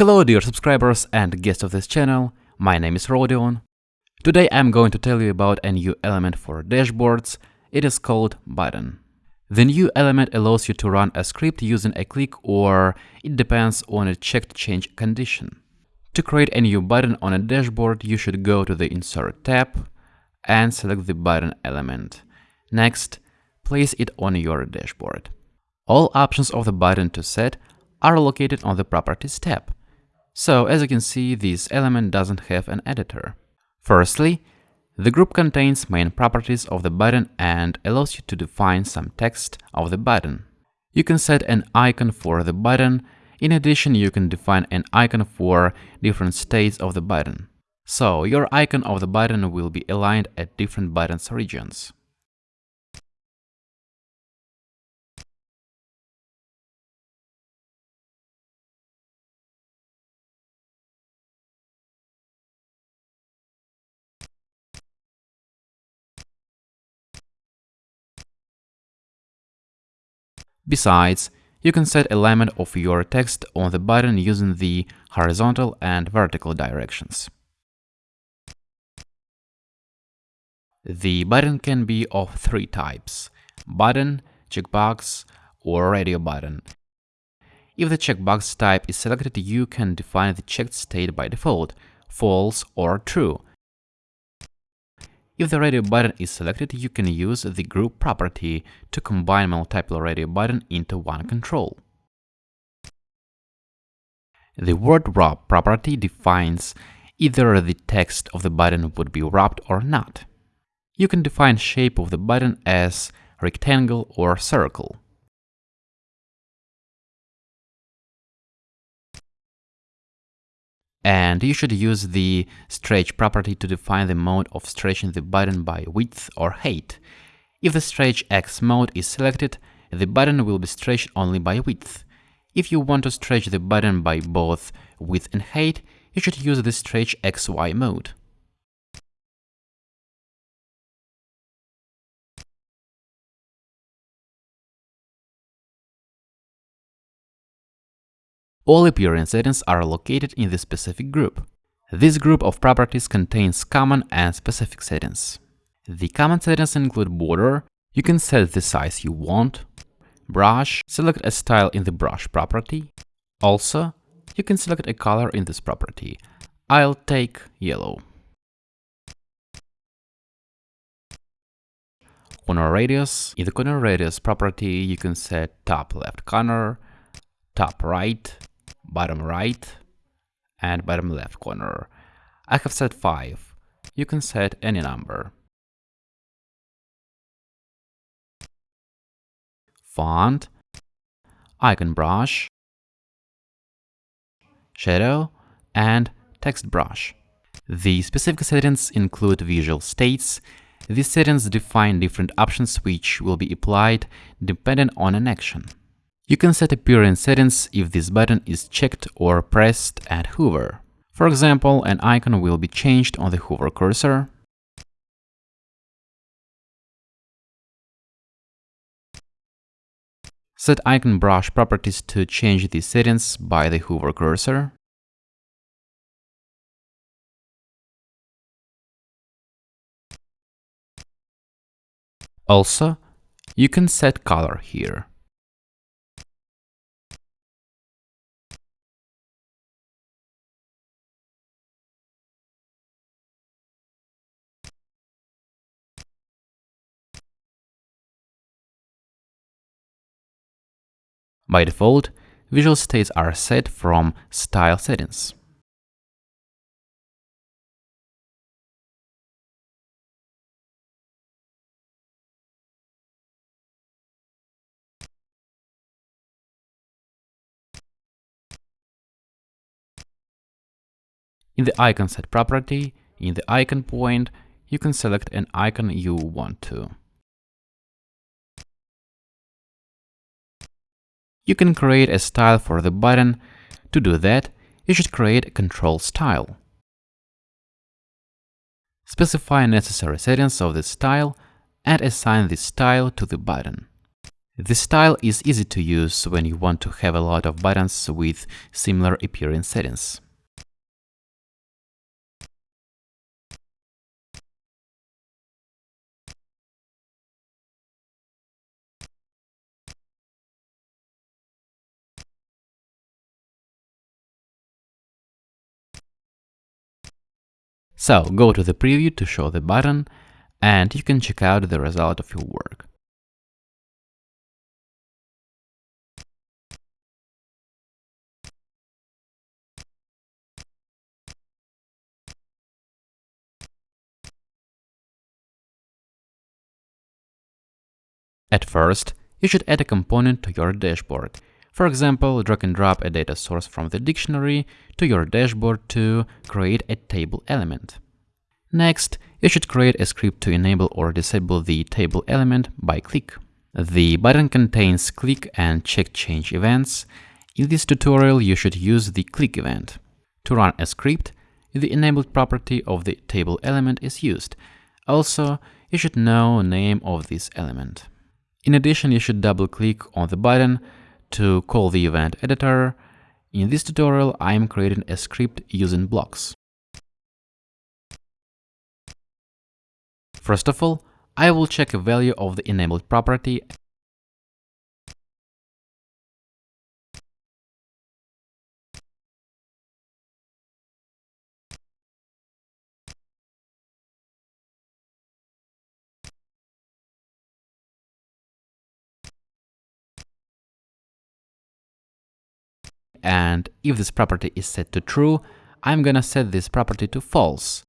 Hello dear subscribers and guests of this channel, my name is Rodion. Today I'm going to tell you about a new element for dashboards, it is called button. The new element allows you to run a script using a click or it depends on a checked change condition. To create a new button on a dashboard, you should go to the Insert tab and select the button element. Next, place it on your dashboard. All options of the button to set are located on the Properties tab. So as you can see, this element doesn't have an editor. Firstly, the group contains main properties of the button and allows you to define some text of the button. You can set an icon for the button. In addition, you can define an icon for different states of the button. So your icon of the button will be aligned at different buttons regions. Besides, you can set alignment of your text on the button using the horizontal and vertical directions. The button can be of three types, button, checkbox, or radio button. If the checkbox type is selected, you can define the checked state by default, false or true, if the radio button is selected, you can use the group property to combine multiple radio button into one control. The word wrap property defines either the text of the button would be wrapped or not. You can define shape of the button as rectangle or circle. And you should use the stretch property to define the mode of stretching the button by width or height. If the stretch X mode is selected, the button will be stretched only by width. If you want to stretch the button by both width and height, you should use the stretch XY mode. All appearance settings are located in the specific group. This group of properties contains common and specific settings. The common settings include border, you can set the size you want, brush, select a style in the brush property. Also, you can select a color in this property. I'll take yellow. Corner radius. In the corner radius property, you can set top left corner, top right, bottom right and bottom left corner. I have set 5. You can set any number. Font, icon brush, shadow, and text brush. The specific settings include visual states. These settings define different options which will be applied depending on an action. You can set appearance settings if this button is checked or pressed at hover. For example, an icon will be changed on the hover cursor. Set icon brush properties to change these settings by the hover cursor. Also, you can set color here. By default, visual states are set from Style settings. In the icon set property, in the icon point, you can select an icon you want to. You can create a style for the button. To do that, you should create a control style. Specify necessary settings of the style and assign this style to the button. This style is easy to use when you want to have a lot of buttons with similar appearance settings. So go to the preview to show the button and you can check out the result of your work. At first, you should add a component to your dashboard. For example, drag and drop a data source from the dictionary to your dashboard to create a table element. Next, you should create a script to enable or disable the table element by click. The button contains click and check change events. In this tutorial, you should use the click event. To run a script, the enabled property of the table element is used. Also, you should know the name of this element. In addition, you should double-click on the button to call the event editor. In this tutorial, I am creating a script using blocks. First of all, I will check a value of the enabled property and if this property is set to true, I'm gonna set this property to false.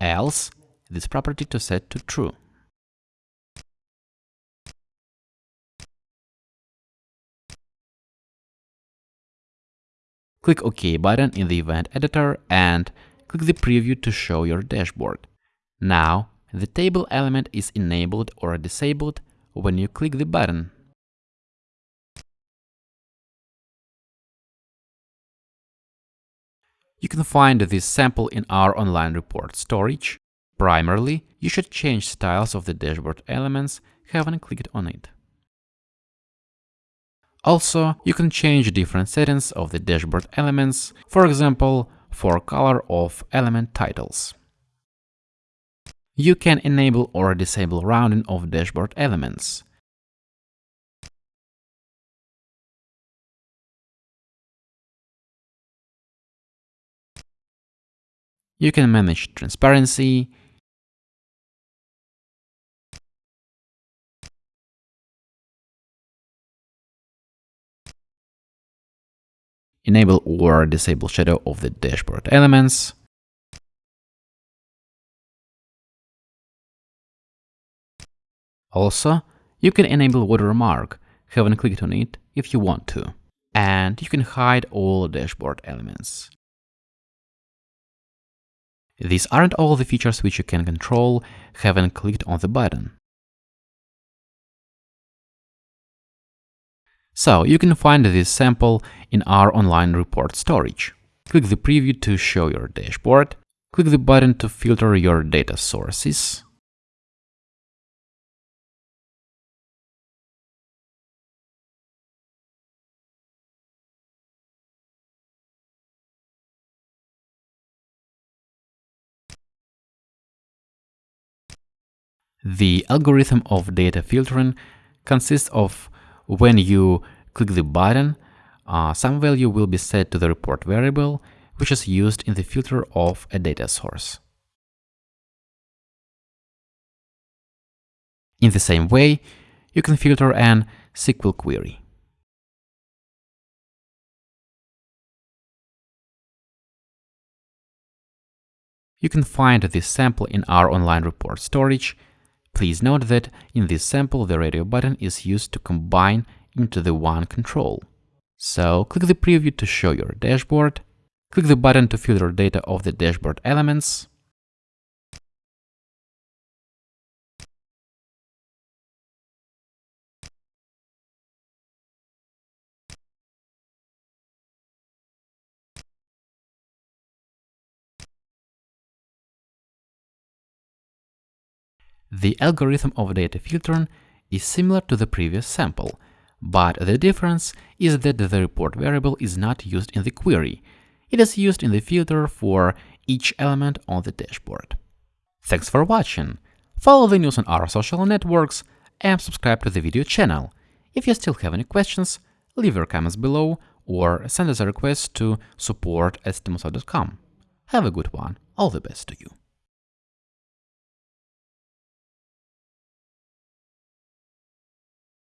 Else, this property to set to true. Click OK button in the event editor and click the preview to show your dashboard. Now, the table element is enabled or disabled when you click the button. You can find this sample in our online report storage. Primarily, you should change styles of the dashboard elements having clicked on it. Also, you can change different settings of the dashboard elements, for example, for color of element titles. You can enable or disable rounding of dashboard elements. You can manage transparency, enable or disable shadow of the dashboard elements. Also, you can enable watermark, having clicked on it if you want to. And you can hide all dashboard elements. These aren't all the features which you can control having clicked on the button. So you can find this sample in our online report storage. Click the preview to show your dashboard. Click the button to filter your data sources. The algorithm of data filtering consists of when you click the button, uh, some value will be set to the report variable, which is used in the filter of a data source. In the same way, you can filter an SQL query. You can find this sample in our online report storage Please note that in this sample the radio button is used to combine into the one control. So click the preview to show your dashboard, click the button to filter data of the dashboard elements, The algorithm of data filtering is similar to the previous sample, but the difference is that the report variable is not used in the query. It is used in the filter for each element on the dashboard. Thanks for watching. Follow the news on our social networks and subscribe to the video channel. If you still have any questions, leave your comments below or send us a request to support at Have a good one. All the best to you.